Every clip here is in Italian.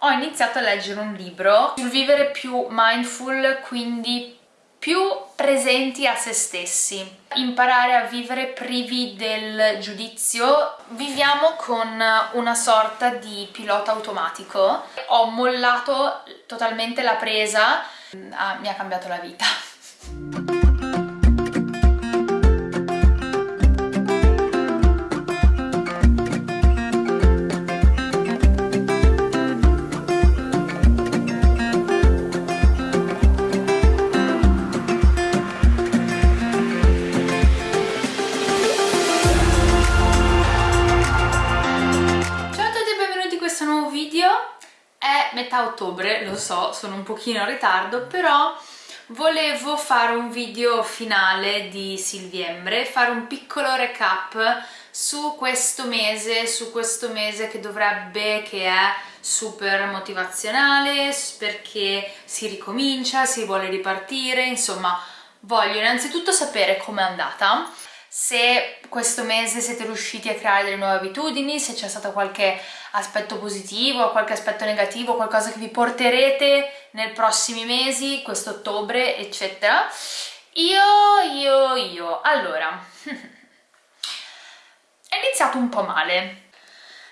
ho iniziato a leggere un libro sul vivere più mindful, quindi più presenti a se stessi. Imparare a vivere privi del giudizio. Viviamo con una sorta di pilota automatico. Ho mollato totalmente la presa. Ah, mi ha cambiato la vita metà ottobre, lo so, sono un pochino in ritardo, però volevo fare un video finale di Silviembre, fare un piccolo recap su questo mese, su questo mese che dovrebbe, che è super motivazionale, perché si ricomincia, si vuole ripartire, insomma voglio innanzitutto sapere com'è andata se questo mese siete riusciti a creare delle nuove abitudini, se c'è stato qualche aspetto positivo, qualche aspetto negativo, qualcosa che vi porterete nei prossimi mesi, questo ottobre, eccetera. Io, io, io. Allora, è iniziato un po' male.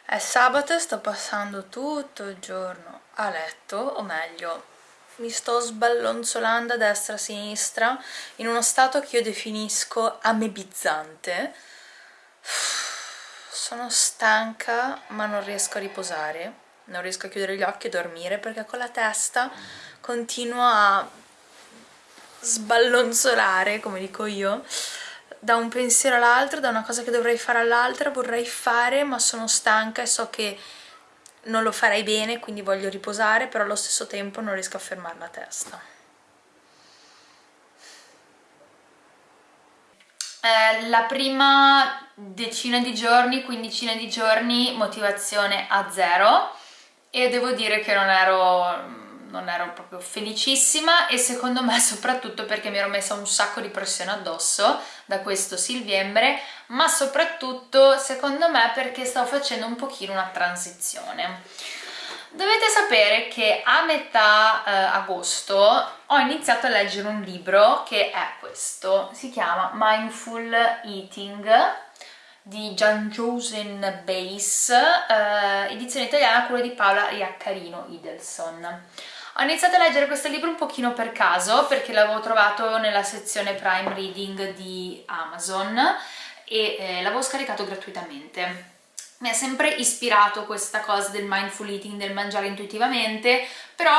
È sabato, sto passando tutto il giorno a letto, o meglio, mi sto sballonzolando a destra e a sinistra in uno stato che io definisco amebizzante. Sono stanca ma non riesco a riposare. Non riesco a chiudere gli occhi e dormire perché con la testa continuo a sballonzolare come dico io da un pensiero all'altro, da una cosa che dovrei fare all'altra vorrei fare ma sono stanca e so che non lo farei bene quindi voglio riposare però allo stesso tempo non riesco a fermare la testa. Eh, la prima decina di giorni, quindicina di giorni motivazione a zero. E devo dire che non ero non ero proprio felicissima e secondo me soprattutto perché mi ero messa un sacco di pressione addosso da questo silviembre ma soprattutto secondo me perché stavo facendo un pochino una transizione dovete sapere che a metà eh, agosto ho iniziato a leggere un libro che è questo si chiama Mindful Eating di Gian Josen Base, eh, edizione italiana, quello di Paola Iaccarino Idelson. Ho iniziato a leggere questo libro un pochino per caso perché l'avevo trovato nella sezione Prime Reading di Amazon e eh, l'avevo scaricato gratuitamente. Mi ha sempre ispirato questa cosa del mindful eating, del mangiare intuitivamente, però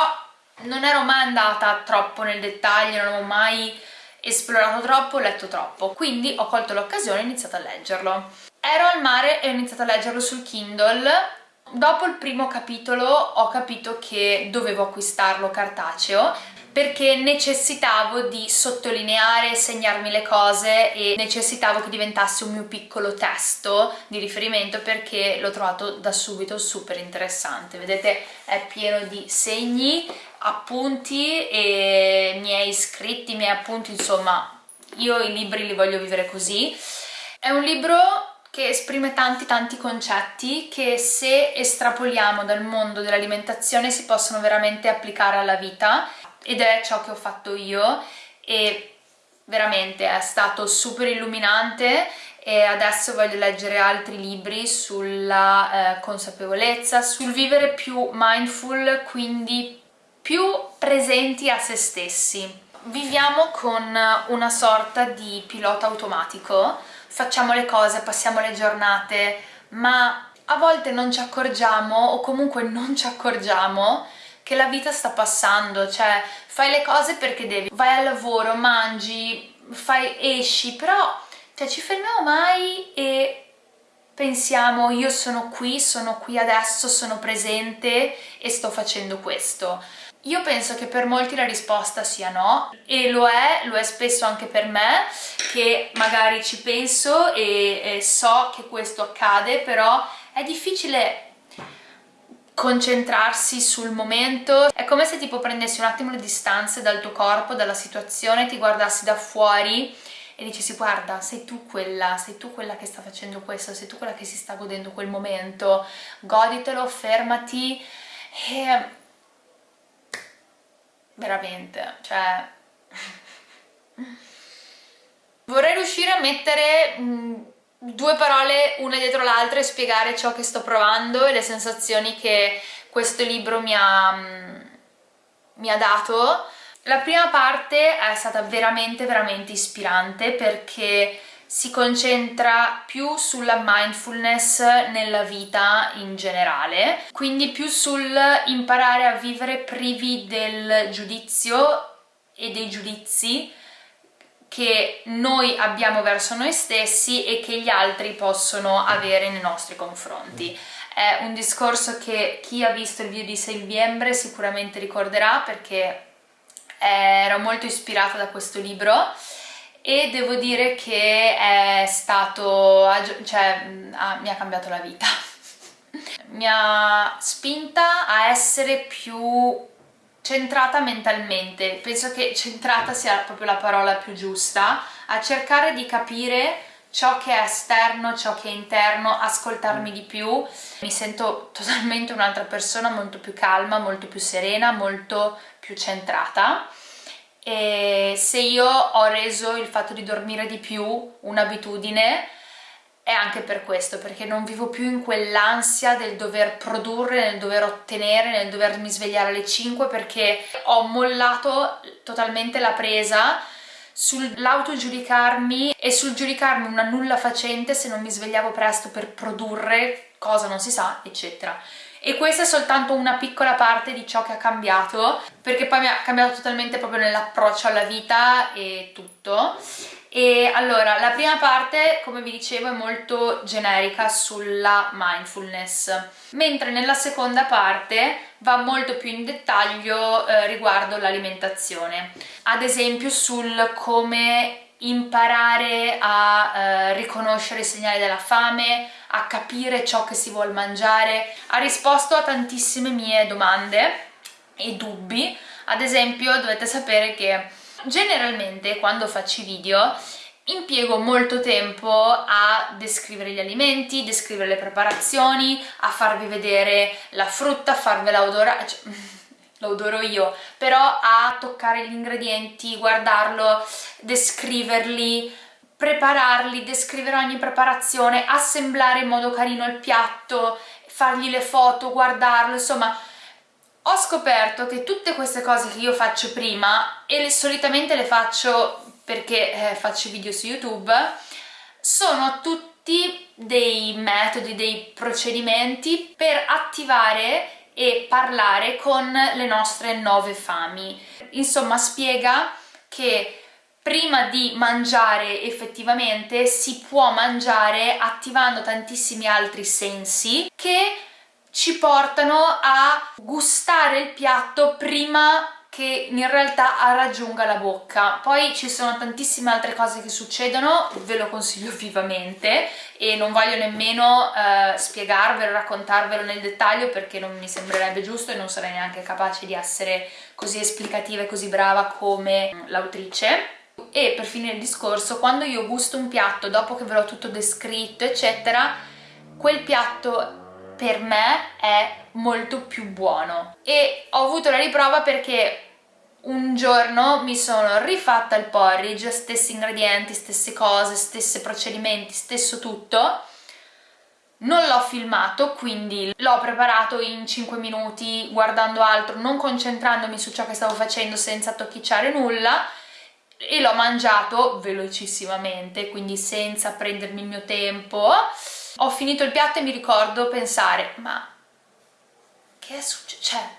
non ero mai andata troppo nel dettaglio, non avevo mai esplorato troppo, letto troppo, quindi ho colto l'occasione e ho iniziato a leggerlo. Ero al mare e ho iniziato a leggerlo sul Kindle Dopo il primo capitolo ho capito che dovevo acquistarlo cartaceo perché necessitavo di sottolineare, segnarmi le cose e necessitavo che diventasse un mio piccolo testo di riferimento perché l'ho trovato da subito super interessante. Vedete è pieno di segni, appunti e miei scritti, miei appunti, insomma io i libri li voglio vivere così. È un libro che esprime tanti tanti concetti che se estrapoliamo dal mondo dell'alimentazione si possono veramente applicare alla vita ed è ciò che ho fatto io e veramente è stato super illuminante e adesso voglio leggere altri libri sulla eh, consapevolezza, sul vivere più mindful, quindi più presenti a se stessi. Viviamo con una sorta di pilota automatico facciamo le cose, passiamo le giornate, ma a volte non ci accorgiamo o comunque non ci accorgiamo che la vita sta passando, cioè fai le cose perché devi, vai al lavoro, mangi, fai, esci, però cioè, ci fermiamo mai e pensiamo io sono qui, sono qui adesso, sono presente e sto facendo questo. Io penso che per molti la risposta sia no e lo è, lo è spesso anche per me che magari ci penso e, e so che questo accade però è difficile concentrarsi sul momento. È come se tipo prendessi un attimo le distanze dal tuo corpo, dalla situazione, ti guardassi da fuori e dicessi guarda sei tu quella, sei tu quella che sta facendo questo, sei tu quella che si sta godendo quel momento. Goditelo, fermati e veramente, cioè vorrei riuscire a mettere mh, mm, due parole una dietro l'altra e spiegare ciò che sto provando e le sensazioni che questo libro mi ha, mh, mm, mi ha dato. La prima parte è stata veramente veramente ispirante perché si concentra più sulla mindfulness nella vita in generale, quindi più sul imparare a vivere privi del giudizio e dei giudizi che noi abbiamo verso noi stessi e che gli altri possono avere nei nostri confronti. È un discorso che chi ha visto il video di Settembre sicuramente ricorderà perché ero molto ispirata da questo libro e devo dire che è stato, cioè mi ha cambiato la vita. Mi ha spinta a essere più centrata mentalmente. Penso che centrata sia proprio la parola più giusta. A cercare di capire ciò che è esterno, ciò che è interno, ascoltarmi di più. Mi sento totalmente un'altra persona molto più calma, molto più serena, molto più centrata e se io ho reso il fatto di dormire di più un'abitudine è anche per questo, perché non vivo più in quell'ansia del dover produrre, nel dover ottenere, nel dovermi svegliare alle 5 perché ho mollato totalmente la presa sull'autogiudicarmi e sul giudicarmi una nulla facente se non mi svegliavo presto per produrre cosa non si sa, eccetera e questa è soltanto una piccola parte di ciò che ha cambiato perché poi mi ha cambiato totalmente proprio nell'approccio alla vita e tutto. E allora la prima parte come vi dicevo è molto generica sulla mindfulness mentre nella seconda parte va molto più in dettaglio eh, riguardo l'alimentazione. Ad esempio sul come imparare a eh, riconoscere i segnali della fame, a capire ciò che si vuole mangiare, ha risposto a tantissime mie domande e dubbi, ad esempio dovete sapere che generalmente quando faccio i video impiego molto tempo a descrivere gli alimenti, descrivere le preparazioni, a farvi vedere la frutta, farvela odorare, cioè, lo io, però a toccare gli ingredienti, guardarlo, descriverli, prepararli, descrivere ogni preparazione, assemblare in modo carino il piatto, fargli le foto, guardarlo, insomma ho scoperto che tutte queste cose che io faccio prima e le, solitamente le faccio perché eh, faccio video su YouTube sono tutti dei metodi, dei procedimenti per attivare e parlare con le nostre nove fami. Insomma, spiega che prima di mangiare effettivamente si può mangiare attivando tantissimi altri sensi che ci portano a gustare il piatto prima che in realtà raggiunga la bocca. Poi ci sono tantissime altre cose che succedono, ve lo consiglio vivamente e non voglio nemmeno eh, spiegarvelo, raccontarvelo nel dettaglio perché non mi sembrerebbe giusto e non sarei neanche capace di essere così esplicativa e così brava come l'autrice. E per finire il discorso, quando io gusto un piatto dopo che ve l'ho tutto descritto eccetera, quel piatto per me è molto più buono. E ho avuto la riprova perché un giorno mi sono rifatta il porridge, stessi ingredienti, stesse cose, stessi procedimenti, stesso tutto. Non l'ho filmato quindi l'ho preparato in 5 minuti guardando altro, non concentrandomi su ciò che stavo facendo senza tocchicciare nulla e l'ho mangiato velocissimamente quindi senza prendermi il mio tempo ho finito il piatto e mi ricordo pensare ma che è successo? cioè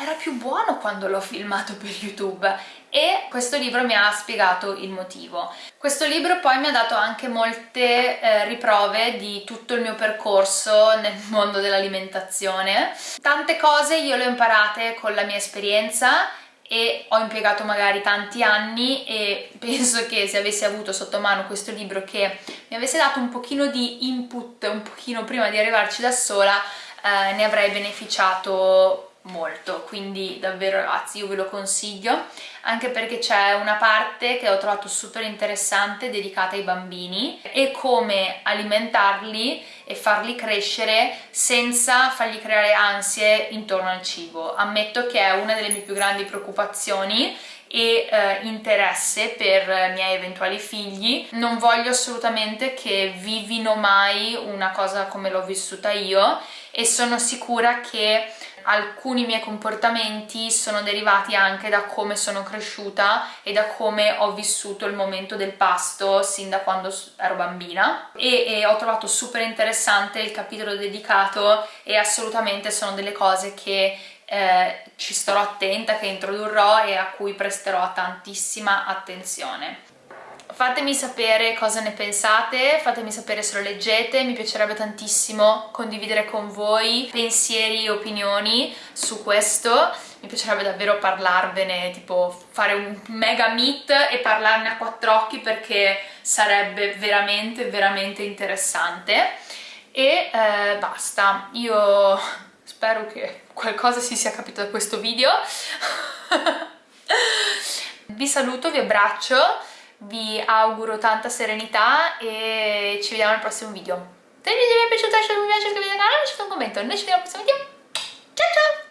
era più buono quando l'ho filmato per YouTube e questo libro mi ha spiegato il motivo. Questo libro poi mi ha dato anche molte eh, riprove di tutto il mio percorso nel mondo dell'alimentazione. Tante cose io le ho imparate con la mia esperienza e ho impiegato magari tanti anni e penso che se avessi avuto sotto mano questo libro che mi avesse dato un pochino di input un pochino prima di arrivarci da sola eh, ne avrei beneficiato molto. Quindi davvero ragazzi io ve lo consiglio anche perché c'è una parte che ho trovato super interessante dedicata ai bambini e come alimentarli e farli crescere senza fargli creare ansie intorno al cibo. Ammetto che è una delle mie più grandi preoccupazioni e eh, interesse per i miei eventuali figli. Non voglio assolutamente che vivino mai una cosa come l'ho vissuta io e sono sicura che alcuni miei comportamenti sono derivati anche da come sono cresciuta e da come ho vissuto il momento del pasto sin da quando ero bambina e, e ho trovato super interessante il capitolo dedicato e assolutamente sono delle cose che eh, ci starò attenta, che introdurrò e a cui presterò tantissima attenzione. Fatemi sapere cosa ne pensate, fatemi sapere se lo leggete, mi piacerebbe tantissimo condividere con voi pensieri e opinioni su questo, mi piacerebbe davvero parlarvene, tipo fare un mega meet e parlarne a quattro occhi perché sarebbe veramente veramente interessante. E eh, basta, io spero che qualcosa si sia capito da questo video. Vi saluto, vi abbraccio vi auguro tanta serenità e ci vediamo nel prossimo video. Se il video vi è piaciuto lasciate un mi piace, iscrivetevi al lasciate un commento. Noi ci vediamo al prossimo video. Ciao ciao